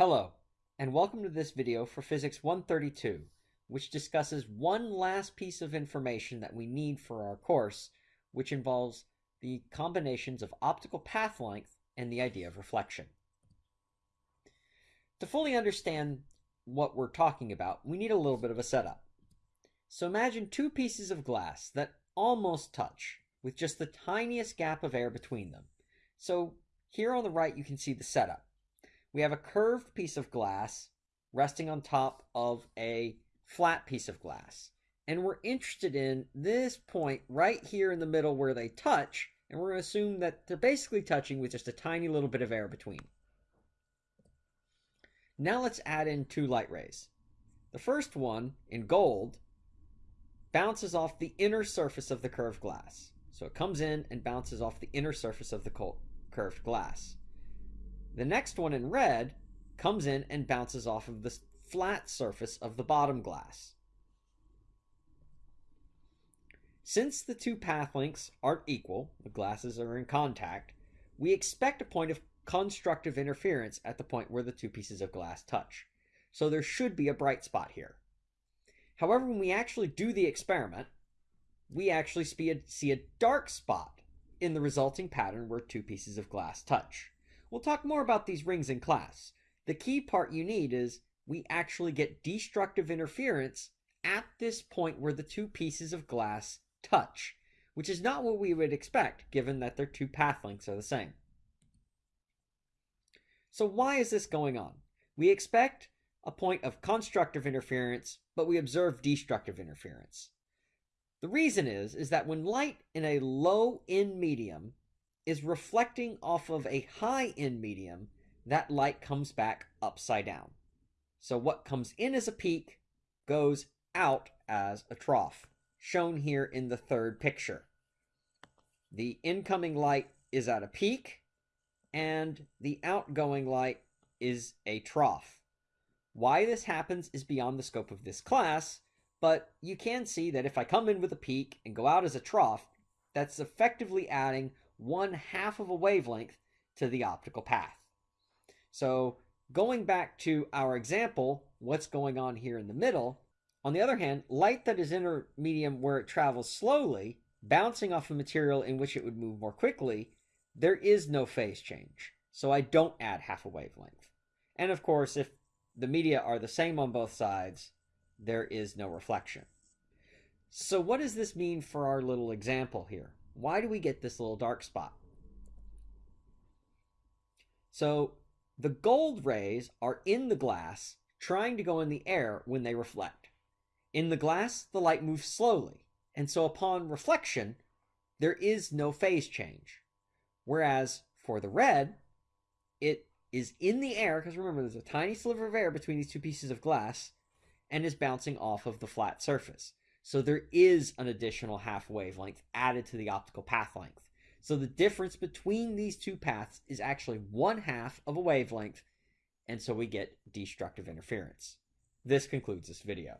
Hello, and welcome to this video for Physics 132, which discusses one last piece of information that we need for our course, which involves the combinations of optical path length and the idea of reflection. To fully understand what we're talking about, we need a little bit of a setup. So imagine two pieces of glass that almost touch, with just the tiniest gap of air between them. So here on the right, you can see the setup we have a curved piece of glass resting on top of a flat piece of glass. And we're interested in this point right here in the middle where they touch, and we're going to assume that they're basically touching with just a tiny little bit of air between. Now let's add in two light rays. The first one, in gold, bounces off the inner surface of the curved glass. So it comes in and bounces off the inner surface of the curved glass. The next one in red comes in and bounces off of the flat surface of the bottom glass. Since the two path lengths aren't equal, the glasses are in contact, we expect a point of constructive interference at the point where the two pieces of glass touch. So there should be a bright spot here. However, when we actually do the experiment, we actually see a dark spot in the resulting pattern where two pieces of glass touch. We'll talk more about these rings in class. The key part you need is we actually get destructive interference at this point where the two pieces of glass touch, which is not what we would expect given that their two path lengths are the same. So why is this going on? We expect a point of constructive interference, but we observe destructive interference. The reason is, is that when light in a low n medium is reflecting off of a high n medium, that light comes back upside down. So what comes in as a peak goes out as a trough, shown here in the third picture. The incoming light is at a peak, and the outgoing light is a trough. Why this happens is beyond the scope of this class, but you can see that if I come in with a peak and go out as a trough, that's effectively adding one half of a wavelength to the optical path. So going back to our example, what's going on here in the middle? On the other hand, light that is in a medium where it travels slowly, bouncing off a material in which it would move more quickly, there is no phase change. So I don't add half a wavelength. And of course, if the media are the same on both sides, there is no reflection. So what does this mean for our little example here? Why do we get this little dark spot? So the gold rays are in the glass trying to go in the air when they reflect. In the glass, the light moves slowly, and so upon reflection, there is no phase change. Whereas for the red, it is in the air, because remember, there's a tiny sliver of air between these two pieces of glass, and is bouncing off of the flat surface. So there is an additional half wavelength added to the optical path length. So the difference between these two paths is actually one half of a wavelength, and so we get destructive interference. This concludes this video.